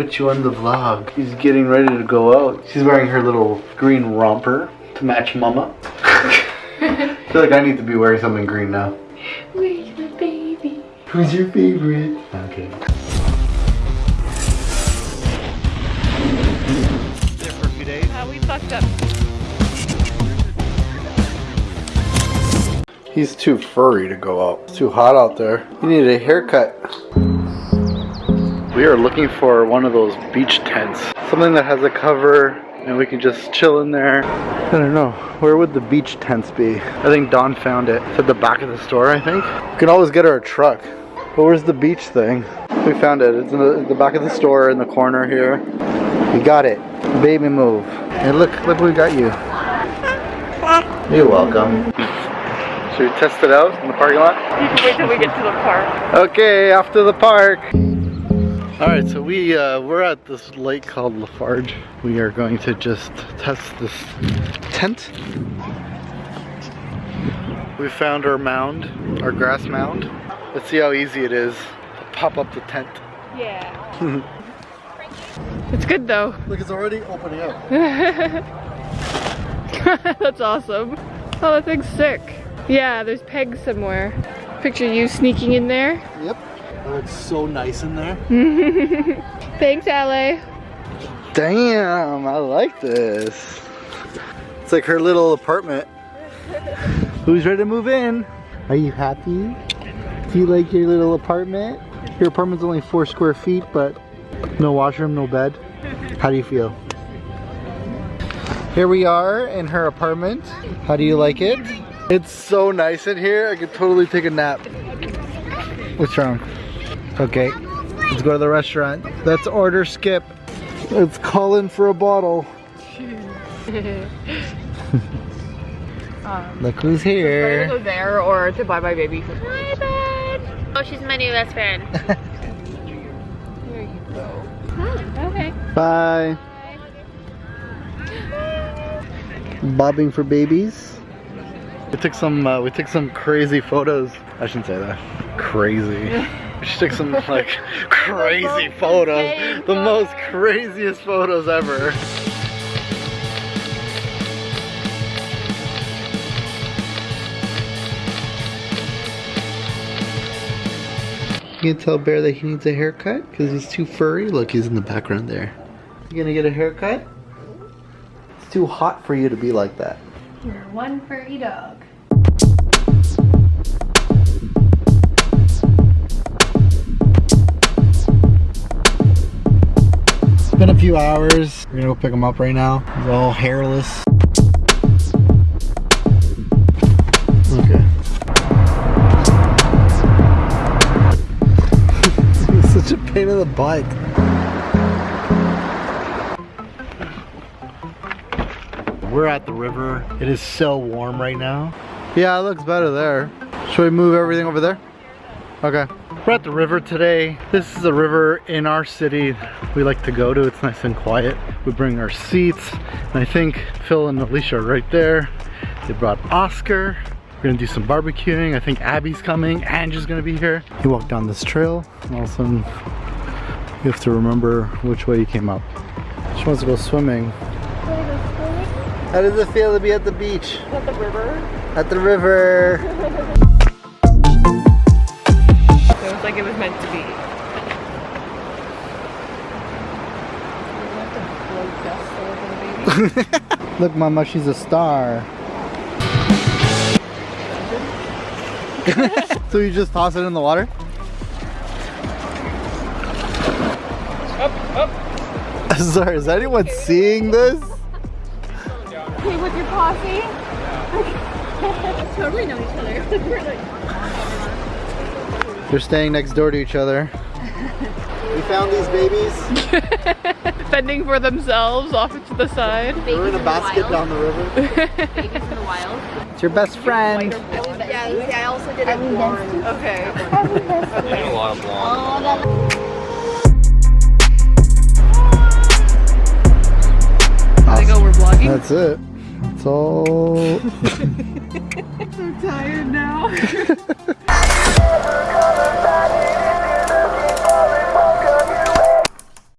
put you on the vlog. She's getting ready to go out. She's wearing her little green romper to match mama. I feel like I need to be wearing something green now. Where's my baby? Who's your favorite? Okay. There for a few days. Uh, we fucked up. He's too furry to go out. It's too hot out there. You need a haircut. We are looking for one of those beach tents. Something that has a cover and we can just chill in there. I don't know. Where would the beach tents be? I think Don found it. It's at the back of the store, I think. We can always get her a truck. But where's the beach thing? We found it. It's in the, the back of the store in the corner here. We got it. Baby move. And look, look what we got you. You're welcome. Should we test it out in the parking lot? You can wait till we get to the park. Okay, off to the park. All right, so we uh, we're at this lake called Lafarge. We are going to just test this tent. We found our mound, our grass mound. Let's see how easy it is to pop up the tent. Yeah. it's good though. Look, it's already opening up. That's awesome. Oh, that thing's sick. Yeah, there's pegs somewhere. Picture you sneaking in there. Yep. Oh, it's so nice in there. Thanks, Ale. Damn, I like this. It's like her little apartment. Who's ready to move in? Are you happy? Do you like your little apartment? Your apartment's only four square feet, but no washroom, no bed. How do you feel? Here we are in her apartment. How do you like it? It's so nice in here. I could totally take a nap. What's wrong? Okay, let's go to the restaurant. Let's order skip. Let's call in for a bottle. um, Look who's either here. go there or to buy my baby food. Hi, bud. Oh, she's my new best friend. There you go. Okay. Bye. Bobbing for babies. We took some. Uh, we took some crazy photos. I shouldn't say that. Crazy. We took some like crazy photos. The most craziest photos ever. You can tell Bear that he needs a haircut because he's too furry. Look, he's in the background there. You gonna get a haircut? It's too hot for you to be like that. You're one furry dog. Been a few hours. We're gonna go pick him up right now. He's all hairless. Okay. Such a pain in the butt. We're at the river. It is so warm right now. Yeah, it looks better there. Should we move everything over there? Okay. We're at the river today. This is a river in our city we like to go to. It's nice and quiet. We bring our seats. And I think Phil and Alicia are right there. They brought Oscar. We're gonna do some barbecuing. I think Abby's coming. Angie's gonna be here. You walk down this trail and all of a sudden you have to remember which way you came up. She wants to go swimming. How does it feel to be at the beach? At the river. At the river. Look, Mama, she's a star. so you just toss it in the water? Up, up. Sorry, is anyone seeing this? Hey, with your posse? totally know each other. We're like, They're staying next door to each other. We found these babies. fending for themselves off to the side. They're in a basket down the river. Babies in the wild. It's your best friend. Yeah, I also did it blonde. Okay. A lot of blonde. They go, we're vlogging. That's it. That's all. I'm tired now.